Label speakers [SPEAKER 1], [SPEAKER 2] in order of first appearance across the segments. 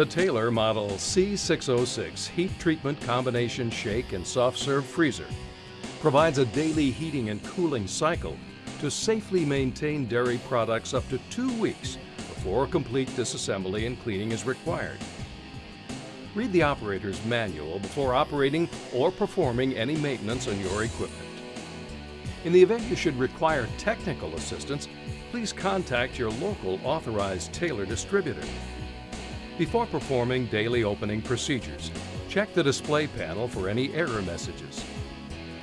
[SPEAKER 1] The Taylor Model C606 Heat Treatment Combination Shake and Soft Serve Freezer provides a daily heating and cooling cycle to safely maintain dairy products up to two weeks before complete disassembly and cleaning is required. Read the operator's manual before operating or performing any maintenance on your equipment. In the event you should require technical assistance, please contact your local authorized Taylor distributor. Before performing daily opening procedures, check the display panel for any error messages.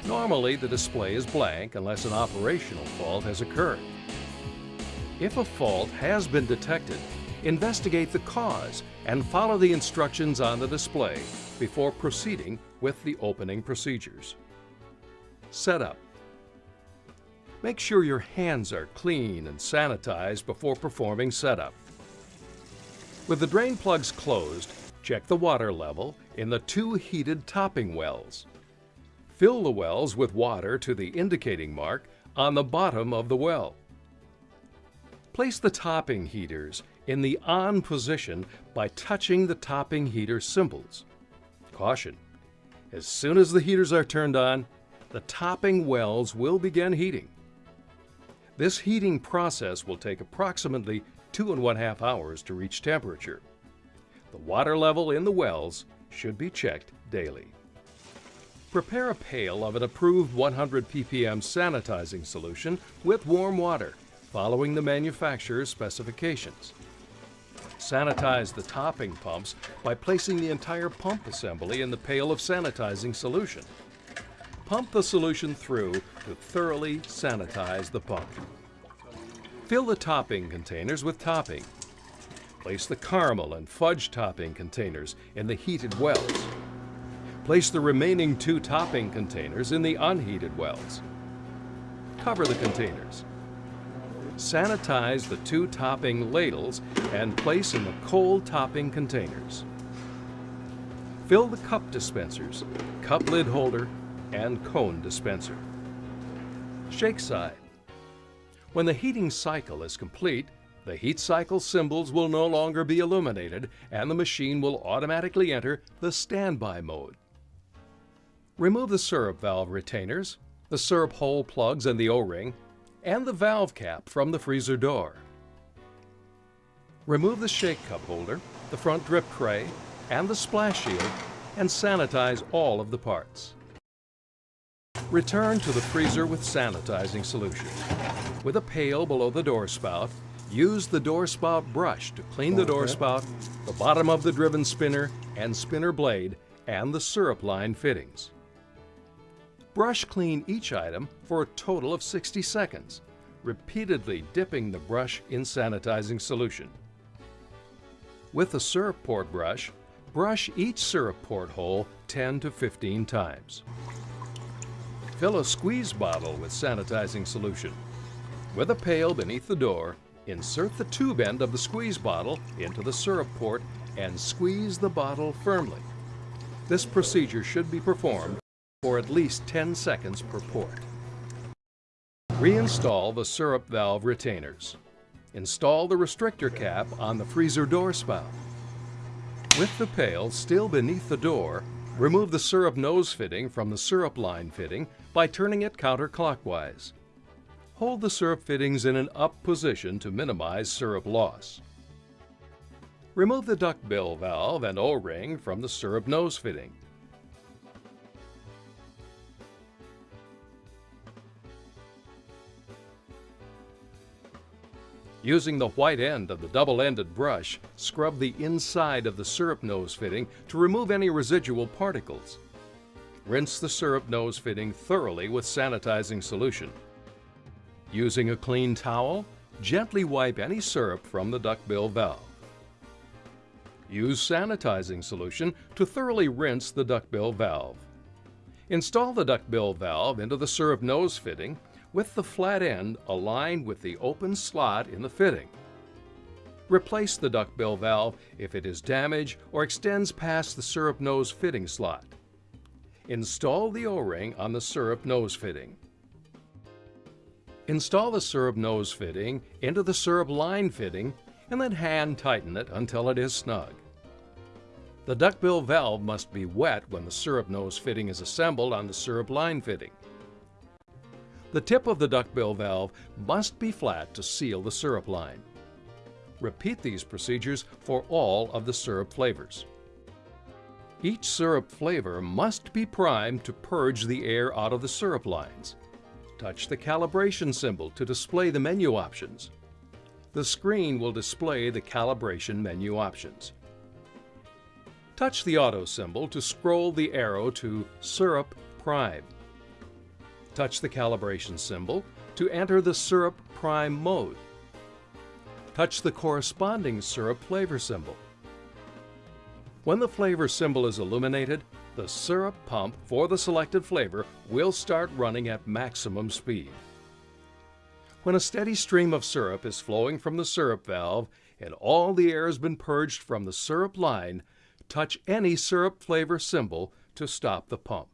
[SPEAKER 1] Normally, the display is blank unless an operational fault has occurred. If a fault has been detected, investigate the cause and follow the instructions on the display before proceeding with the opening procedures. Setup. Make sure your hands are clean and sanitized before performing setup. With the drain plugs closed, check the water level in the two heated topping wells. Fill the wells with water to the indicating mark on the bottom of the well. Place the topping heaters in the on position by touching the topping heater symbols. Caution! As soon as the heaters are turned on, the topping wells will begin heating. This heating process will take approximately two and one half hours to reach temperature. The water level in the wells should be checked daily. Prepare a pail of an approved 100 ppm sanitizing solution with warm water following the manufacturer's specifications. Sanitize the topping pumps by placing the entire pump assembly in the pail of sanitizing solution. Pump the solution through to thoroughly sanitize the pump. Fill the topping containers with topping. Place the caramel and fudge topping containers in the heated wells. Place the remaining two topping containers in the unheated wells. Cover the containers. Sanitize the two topping ladles and place in the cold topping containers. Fill the cup dispensers, cup lid holder, and cone dispenser. Shake side. When the heating cycle is complete, the heat cycle symbols will no longer be illuminated and the machine will automatically enter the standby mode. Remove the syrup valve retainers, the syrup hole plugs and the O-ring, and the valve cap from the freezer door. Remove the shake cup holder, the front drip tray, and the splash shield, and sanitize all of the parts. Return to the freezer with sanitizing solution. With a pail below the door spout, use the door spout brush to clean the door spout, the bottom of the driven spinner and spinner blade, and the syrup line fittings. Brush clean each item for a total of 60 seconds, repeatedly dipping the brush in sanitizing solution. With the syrup port brush, brush each syrup port hole 10 to 15 times. Fill a squeeze bottle with sanitizing solution. With a pail beneath the door, insert the tube end of the squeeze bottle into the syrup port and squeeze the bottle firmly. This procedure should be performed for at least 10 seconds per port. Reinstall the syrup valve retainers. Install the restrictor cap on the freezer door spout. With the pail still beneath the door, remove the syrup nose fitting from the syrup line fitting by turning it counterclockwise. Hold the syrup fittings in an up position to minimize syrup loss. Remove the duckbill valve and O-ring from the syrup nose fitting. Using the white end of the double-ended brush, scrub the inside of the syrup nose fitting to remove any residual particles. Rinse the syrup nose fitting thoroughly with sanitizing solution. Using a clean towel, gently wipe any syrup from the duckbill valve. Use sanitizing solution to thoroughly rinse the duckbill valve. Install the duckbill valve into the syrup nose fitting with the flat end aligned with the open slot in the fitting. Replace the duckbill valve if it is damaged or extends past the syrup nose fitting slot. Install the O-ring on the syrup nose fitting. Install the syrup nose fitting into the syrup line fitting and then hand tighten it until it is snug. The duckbill valve must be wet when the syrup nose fitting is assembled on the syrup line fitting. The tip of the duckbill valve must be flat to seal the syrup line. Repeat these procedures for all of the syrup flavors. Each syrup flavor must be primed to purge the air out of the syrup lines. Touch the calibration symbol to display the menu options. The screen will display the calibration menu options. Touch the auto symbol to scroll the arrow to Syrup Prime. Touch the calibration symbol to enter the syrup prime mode. Touch the corresponding syrup flavor symbol. When the flavor symbol is illuminated, the syrup pump for the selected flavor will start running at maximum speed. When a steady stream of syrup is flowing from the syrup valve and all the air has been purged from the syrup line, touch any syrup flavor symbol to stop the pump.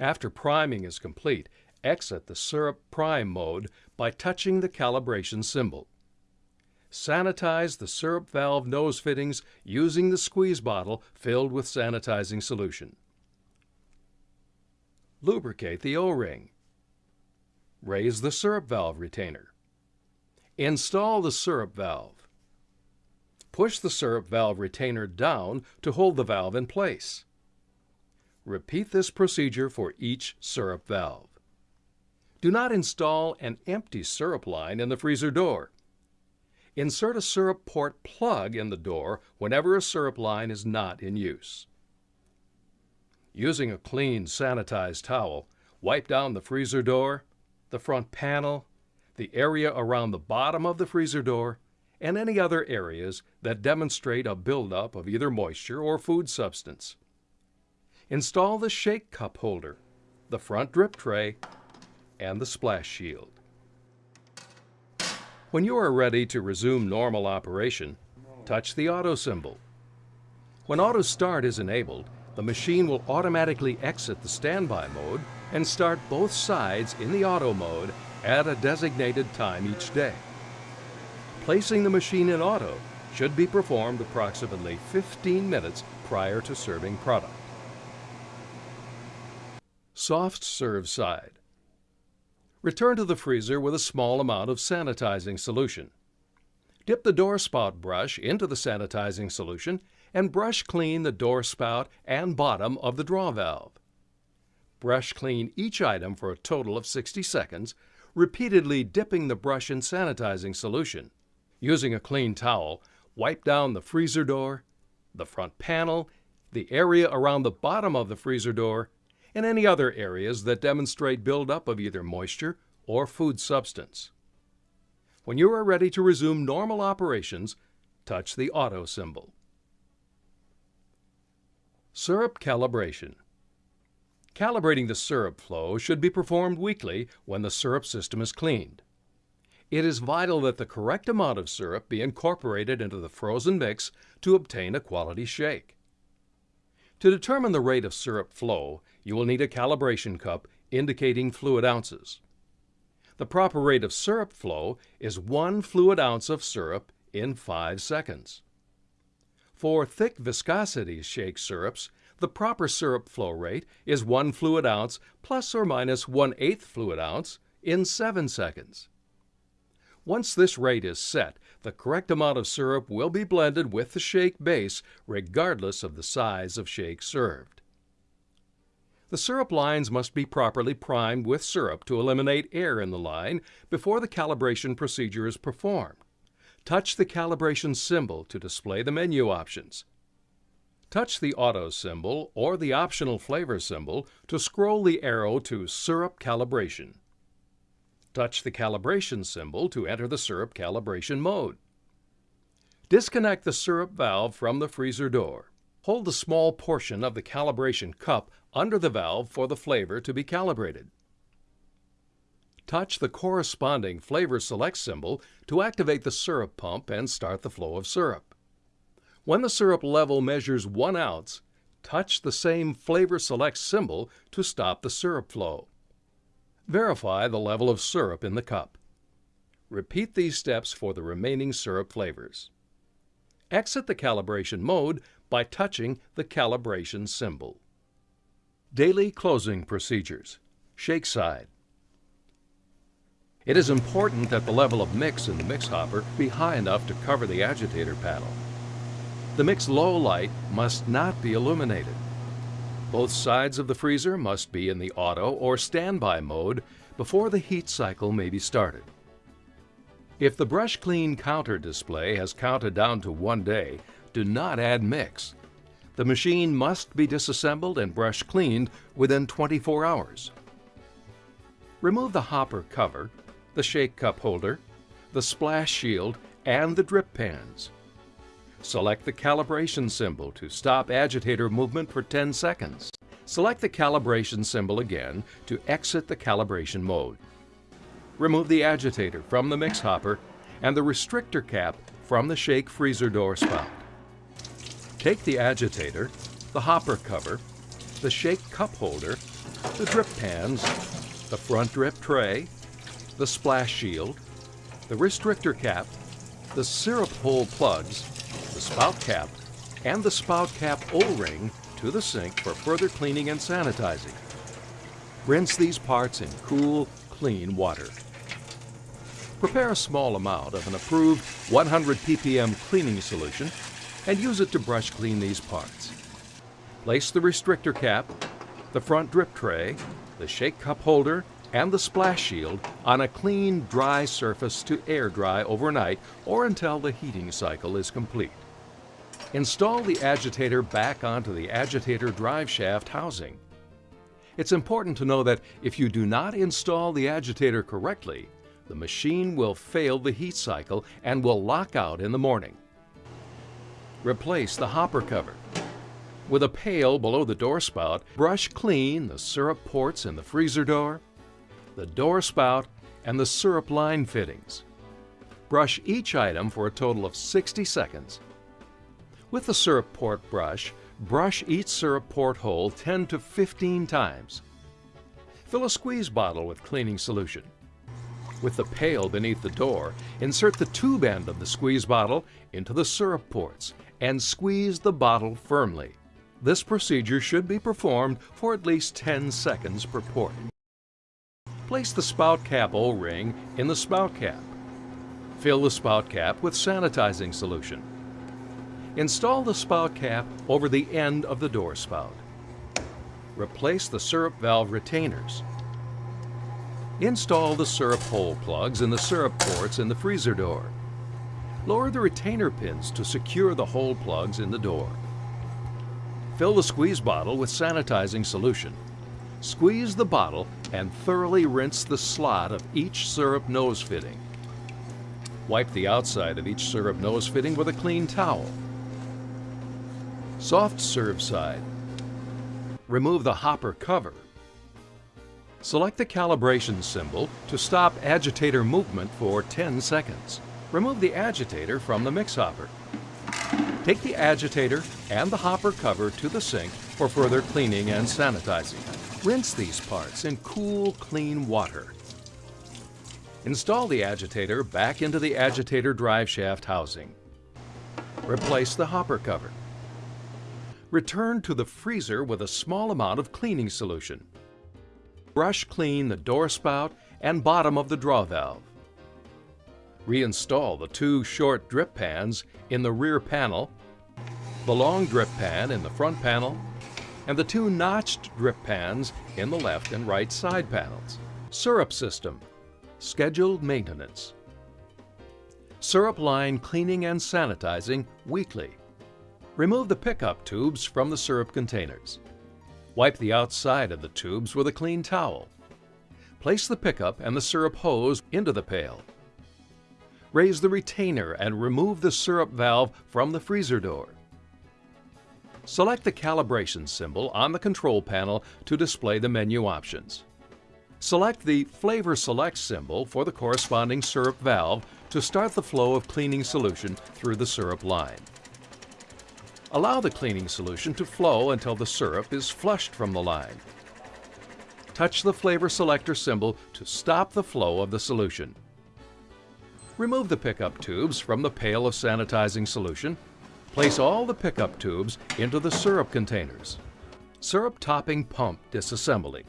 [SPEAKER 1] After priming is complete, exit the syrup prime mode by touching the calibration symbol. Sanitize the syrup valve nose fittings using the squeeze bottle filled with sanitizing solution. Lubricate the O-ring. Raise the syrup valve retainer. Install the syrup valve. Push the syrup valve retainer down to hold the valve in place. Repeat this procedure for each syrup valve. Do not install an empty syrup line in the freezer door. Insert a syrup port plug in the door whenever a syrup line is not in use. Using a clean, sanitized towel, wipe down the freezer door, the front panel, the area around the bottom of the freezer door, and any other areas that demonstrate a buildup of either moisture or food substance. Install the shake cup holder, the front drip tray, and the splash shield. When you are ready to resume normal operation, touch the auto symbol. When auto start is enabled, the machine will automatically exit the standby mode and start both sides in the auto mode at a designated time each day. Placing the machine in auto should be performed approximately 15 minutes prior to serving product. Soft serve side. Return to the freezer with a small amount of sanitizing solution. Dip the door spout brush into the sanitizing solution and brush clean the door spout and bottom of the draw valve. Brush clean each item for a total of 60 seconds, repeatedly dipping the brush in sanitizing solution. Using a clean towel, wipe down the freezer door, the front panel, the area around the bottom of the freezer door, and any other areas that demonstrate buildup of either moisture or food substance. When you are ready to resume normal operations, touch the auto symbol. Syrup calibration. Calibrating the syrup flow should be performed weekly when the syrup system is cleaned. It is vital that the correct amount of syrup be incorporated into the frozen mix to obtain a quality shake. To determine the rate of syrup flow, you will need a calibration cup indicating fluid ounces. The proper rate of syrup flow is one fluid ounce of syrup in 5 seconds. For thick viscosity shake syrups, the proper syrup flow rate is 1 fluid ounce plus or minus one-eighth fluid ounce in 7 seconds. Once this rate is set, the correct amount of syrup will be blended with the shake base regardless of the size of shake served. The syrup lines must be properly primed with syrup to eliminate air in the line before the calibration procedure is performed. Touch the calibration symbol to display the menu options. Touch the auto symbol or the optional flavor symbol to scroll the arrow to syrup calibration. Touch the calibration symbol to enter the syrup calibration mode. Disconnect the syrup valve from the freezer door. Hold the small portion of the calibration cup under the valve for the flavor to be calibrated. Touch the corresponding flavor select symbol to activate the syrup pump and start the flow of syrup. When the syrup level measures 1 ounce, touch the same flavor select symbol to stop the syrup flow. Verify the level of syrup in the cup. Repeat these steps for the remaining syrup flavors. Exit the calibration mode by touching the calibration symbol. Daily closing procedures. Shake side. It is important that the level of mix in the mix hopper be high enough to cover the agitator paddle. The mix low light must not be illuminated. Both sides of the freezer must be in the auto or standby mode before the heat cycle may be started. If the brush clean counter display has counted down to one day, do not add mix. The machine must be disassembled and brush cleaned within 24 hours. Remove the hopper cover, the shake cup holder, the splash shield, and the drip pans. Select the calibration symbol to stop agitator movement for 10 seconds. Select the calibration symbol again to exit the calibration mode. Remove the agitator from the mix hopper and the restrictor cap from the shake freezer door spout. Take the agitator, the hopper cover, the shake cup holder, the drip pans, the front drip tray, the splash shield, the restrictor cap, the syrup hole plugs, the spout cap, and the spout cap O-ring to the sink for further cleaning and sanitizing. Rinse these parts in cool, clean water. Prepare a small amount of an approved 100 ppm cleaning solution and use it to brush clean these parts. Place the restrictor cap, the front drip tray, the shake cup holder, and the splash shield on a clean, dry surface to air dry overnight or until the heating cycle is complete. Install the agitator back onto the agitator drive shaft housing. It's important to know that if you do not install the agitator correctly, the machine will fail the heat cycle and will lock out in the morning. Replace the hopper cover. With a pail below the door spout, brush clean the syrup ports in the freezer door, the door spout, and the syrup line fittings. Brush each item for a total of 60 seconds. With the syrup port brush, brush each syrup port hole 10 to 15 times. Fill a squeeze bottle with cleaning solution. With the pail beneath the door, insert the tube end of the squeeze bottle into the syrup ports and squeeze the bottle firmly. This procedure should be performed for at least 10 seconds per port. Place the spout cap O-ring in the spout cap. Fill the spout cap with sanitizing solution. Install the spout cap over the end of the door spout. Replace the syrup valve retainers. Install the syrup hole plugs in the syrup ports in the freezer door. Lower the retainer pins to secure the hole plugs in the door. Fill the squeeze bottle with sanitizing solution. Squeeze the bottle and thoroughly rinse the slot of each syrup nose fitting. Wipe the outside of each syrup nose fitting with a clean towel. Soft serve side. Remove the hopper cover. Select the calibration symbol to stop agitator movement for 10 seconds. Remove the agitator from the mix hopper. Take the agitator and the hopper cover to the sink for further cleaning and sanitizing. Rinse these parts in cool, clean water. Install the agitator back into the agitator drive shaft housing. Replace the hopper cover. Return to the freezer with a small amount of cleaning solution. Brush clean the door spout and bottom of the draw valve. Reinstall the two short drip pans in the rear panel, the long drip pan in the front panel, and the two notched drip pans in the left and right side panels. Syrup system, scheduled maintenance. Syrup line cleaning and sanitizing weekly. Remove the pickup tubes from the syrup containers. Wipe the outside of the tubes with a clean towel. Place the pickup and the syrup hose into the pail. Raise the retainer and remove the syrup valve from the freezer door. Select the calibration symbol on the control panel to display the menu options. Select the Flavor Select symbol for the corresponding syrup valve to start the flow of cleaning solution through the syrup line. Allow the cleaning solution to flow until the syrup is flushed from the line. Touch the Flavor Selector symbol to stop the flow of the solution. Remove the pickup tubes from the pail of sanitizing solution Place all the pickup tubes into the syrup containers. Syrup topping pump disassembly.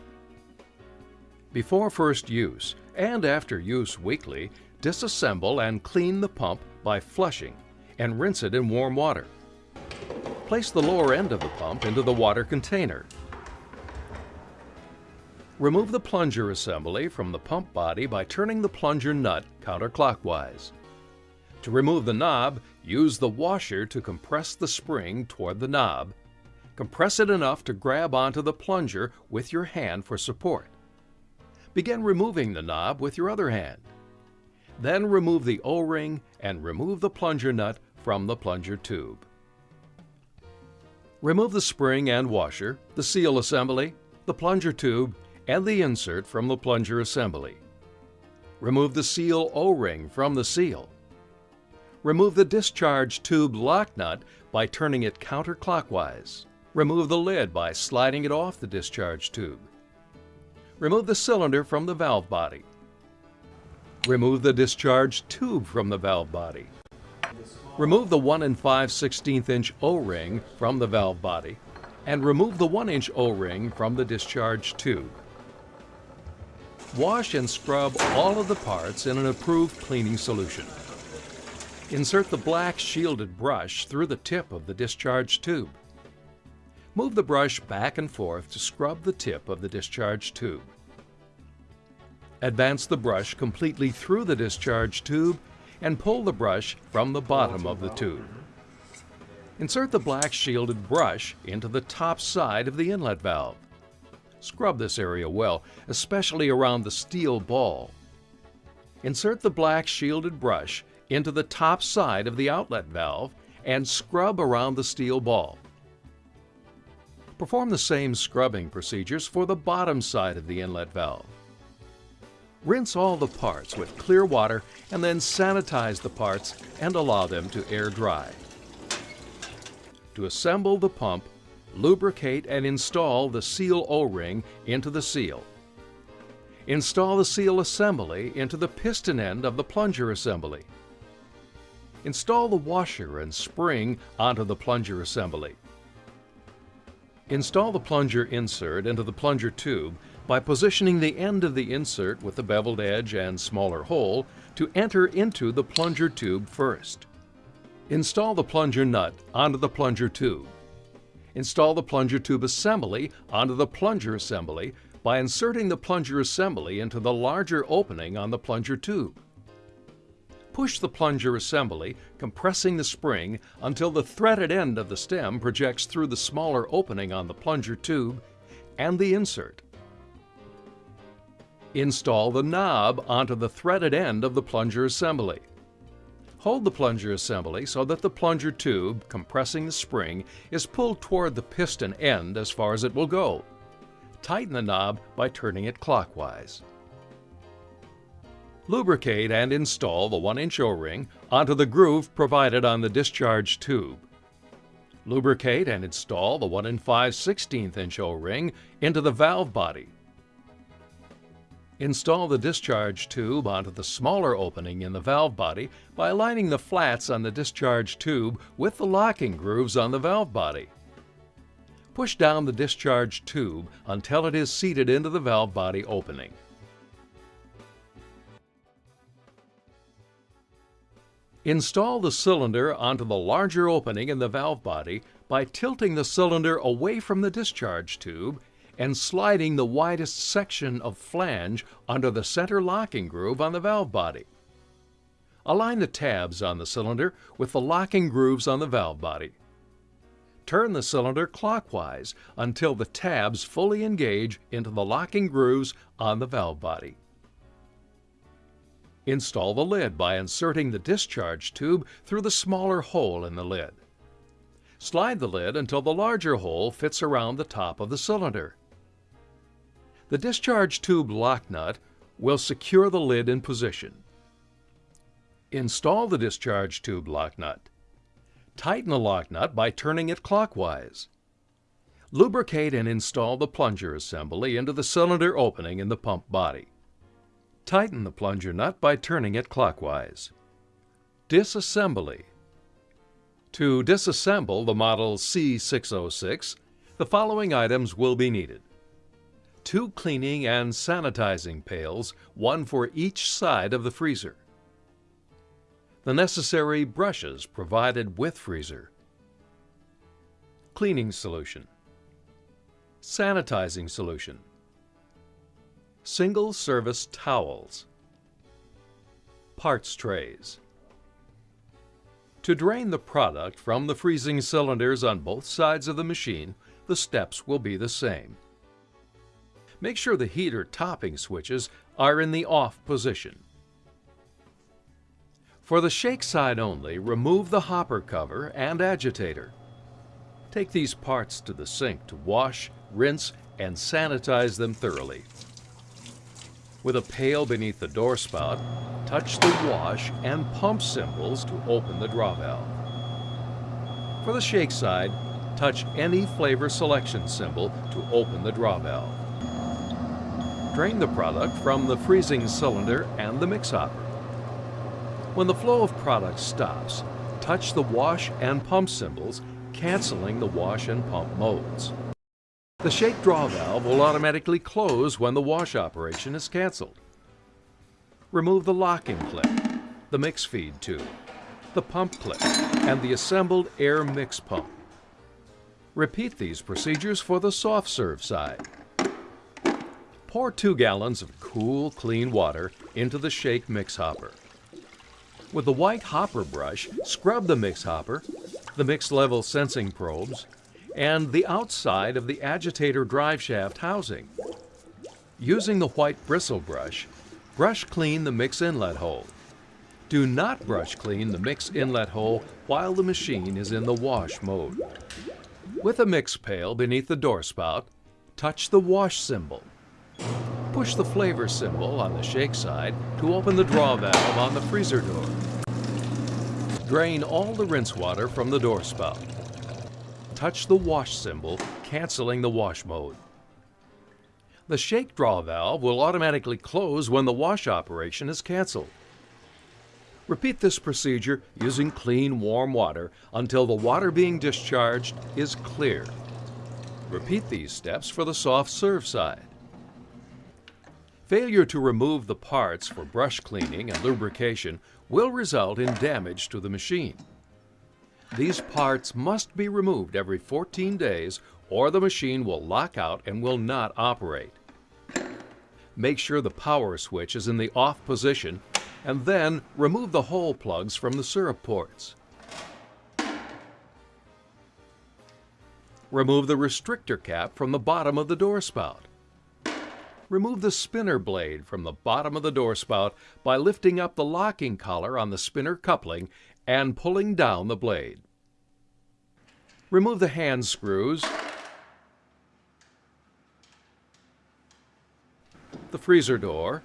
[SPEAKER 1] Before first use and after use weekly, disassemble and clean the pump by flushing and rinse it in warm water. Place the lower end of the pump into the water container. Remove the plunger assembly from the pump body by turning the plunger nut counterclockwise. To remove the knob, use the washer to compress the spring toward the knob. Compress it enough to grab onto the plunger with your hand for support. Begin removing the knob with your other hand. Then remove the O-ring and remove the plunger nut from the plunger tube. Remove the spring and washer, the seal assembly, the plunger tube, and the insert from the plunger assembly. Remove the seal O-ring from the seal. Remove the discharge tube lock nut by turning it counterclockwise. Remove the lid by sliding it off the discharge tube. Remove the cylinder from the valve body. Remove the discharge tube from the valve body. Remove the 1 and 5 16th inch O-ring from the valve body and remove the 1 inch O-ring from the discharge tube. Wash and scrub all of the parts in an approved cleaning solution. Insert the black shielded brush through the tip of the discharge tube. Move the brush back and forth to scrub the tip of the discharge tube. Advance the brush completely through the discharge tube and pull the brush from the bottom of the tube. Insert the black shielded brush into the top side of the inlet valve. Scrub this area well, especially around the steel ball. Insert the black shielded brush into the top side of the outlet valve and scrub around the steel ball. Perform the same scrubbing procedures for the bottom side of the inlet valve. Rinse all the parts with clear water and then sanitize the parts and allow them to air dry. To assemble the pump, lubricate and install the seal O-ring into the seal. Install the seal assembly into the piston end of the plunger assembly. Install the washer and spring onto the plunger assembly. Install the plunger insert into the plunger tube by positioning the end of the insert with the beveled edge and smaller hole to enter into the plunger tube first. Install the plunger nut onto the plunger tube. Install the plunger tube assembly onto the plunger assembly by inserting the plunger assembly into the larger opening on the plunger tube. Push the plunger assembly, compressing the spring until the threaded end of the stem projects through the smaller opening on the plunger tube and the insert. Install the knob onto the threaded end of the plunger assembly. Hold the plunger assembly so that the plunger tube, compressing the spring, is pulled toward the piston end as far as it will go. Tighten the knob by turning it clockwise. Lubricate and install the 1-inch O-ring onto the groove provided on the discharge tube. Lubricate and install the 1 and 5 16th inch O-ring into the valve body. Install the discharge tube onto the smaller opening in the valve body by aligning the flats on the discharge tube with the locking grooves on the valve body. Push down the discharge tube until it is seated into the valve body opening. Install the cylinder onto the larger opening in the valve body by tilting the cylinder away from the discharge tube and sliding the widest section of flange under the center locking groove on the valve body. Align the tabs on the cylinder with the locking grooves on the valve body. Turn the cylinder clockwise until the tabs fully engage into the locking grooves on the valve body. Install the lid by inserting the discharge tube through the smaller hole in the lid. Slide the lid until the larger hole fits around the top of the cylinder. The discharge tube lock nut will secure the lid in position. Install the discharge tube lock nut. Tighten the lock nut by turning it clockwise. Lubricate and install the plunger assembly into the cylinder opening in the pump body. Tighten the plunger nut by turning it clockwise. Disassembly. To disassemble the model C606, the following items will be needed. Two cleaning and sanitizing pails, one for each side of the freezer. The necessary brushes provided with freezer. Cleaning solution. Sanitizing solution. Single service towels. Parts trays. To drain the product from the freezing cylinders on both sides of the machine, the steps will be the same. Make sure the heater topping switches are in the off position. For the shake side only, remove the hopper cover and agitator. Take these parts to the sink to wash, rinse, and sanitize them thoroughly. With a pail beneath the door spout, touch the wash and pump symbols to open the draw valve. For the shake side, touch any flavor selection symbol to open the draw valve. Drain the product from the freezing cylinder and the mix hopper. When the flow of product stops, touch the wash and pump symbols, canceling the wash and pump modes. The shake draw valve will automatically close when the wash operation is canceled. Remove the locking clip, the mix feed tube, the pump clip, and the assembled air mix pump. Repeat these procedures for the soft serve side. Pour two gallons of cool, clean water into the shake mix hopper. With the white hopper brush, scrub the mix hopper, the mix level sensing probes, and the outside of the agitator drive shaft housing. Using the white bristle brush, brush clean the mix inlet hole. Do not brush clean the mix inlet hole while the machine is in the wash mode. With a mix pail beneath the door spout, touch the wash symbol. Push the flavor symbol on the shake side to open the draw valve on the freezer door. Drain all the rinse water from the door spout touch the wash symbol, canceling the wash mode. The shake draw valve will automatically close when the wash operation is canceled. Repeat this procedure using clean, warm water until the water being discharged is clear. Repeat these steps for the soft serve side. Failure to remove the parts for brush cleaning and lubrication will result in damage to the machine. These parts must be removed every 14 days or the machine will lock out and will not operate. Make sure the power switch is in the off position and then remove the hole plugs from the syrup ports. Remove the restrictor cap from the bottom of the door spout. Remove the spinner blade from the bottom of the door spout by lifting up the locking collar on the spinner coupling and pulling down the blade. Remove the hand screws, the freezer door,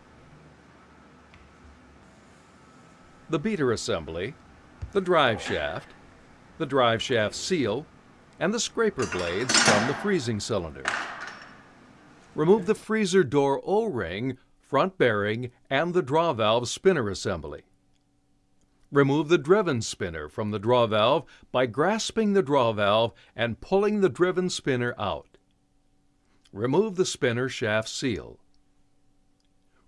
[SPEAKER 1] the beater assembly, the drive shaft, the drive shaft seal, and the scraper blades from the freezing cylinder. Remove the freezer door O-ring, front bearing, and the draw valve spinner assembly. Remove the driven spinner from the draw valve by grasping the draw valve and pulling the driven spinner out. Remove the spinner shaft seal.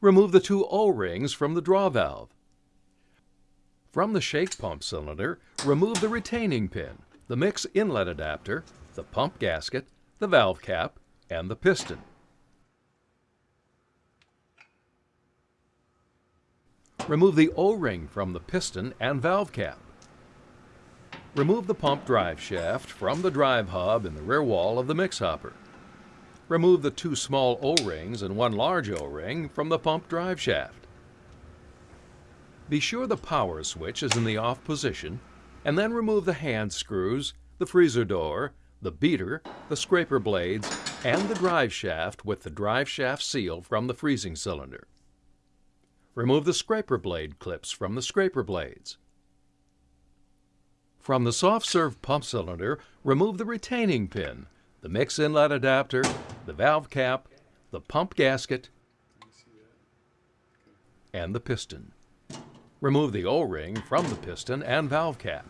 [SPEAKER 1] Remove the two O-rings from the draw valve. From the shake pump cylinder, remove the retaining pin, the mix inlet adapter, the pump gasket, the valve cap, and the piston. Remove the O-ring from the piston and valve cap. Remove the pump drive shaft from the drive hub in the rear wall of the mix hopper. Remove the two small O-rings and one large O-ring from the pump drive shaft. Be sure the power switch is in the off position and then remove the hand screws, the freezer door, the beater, the scraper blades, and the drive shaft with the drive shaft seal from the freezing cylinder. Remove the scraper blade clips from the scraper blades. From the soft serve pump cylinder, remove the retaining pin, the mix inlet adapter, the valve cap, the pump gasket, and the piston. Remove the O-ring from the piston and valve cap.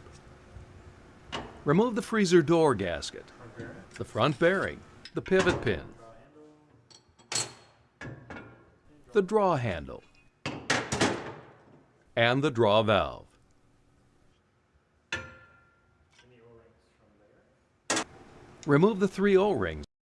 [SPEAKER 1] Remove the freezer door gasket, the front bearing, the pivot pin, the draw handle, and the draw valve. Remove the three O-rings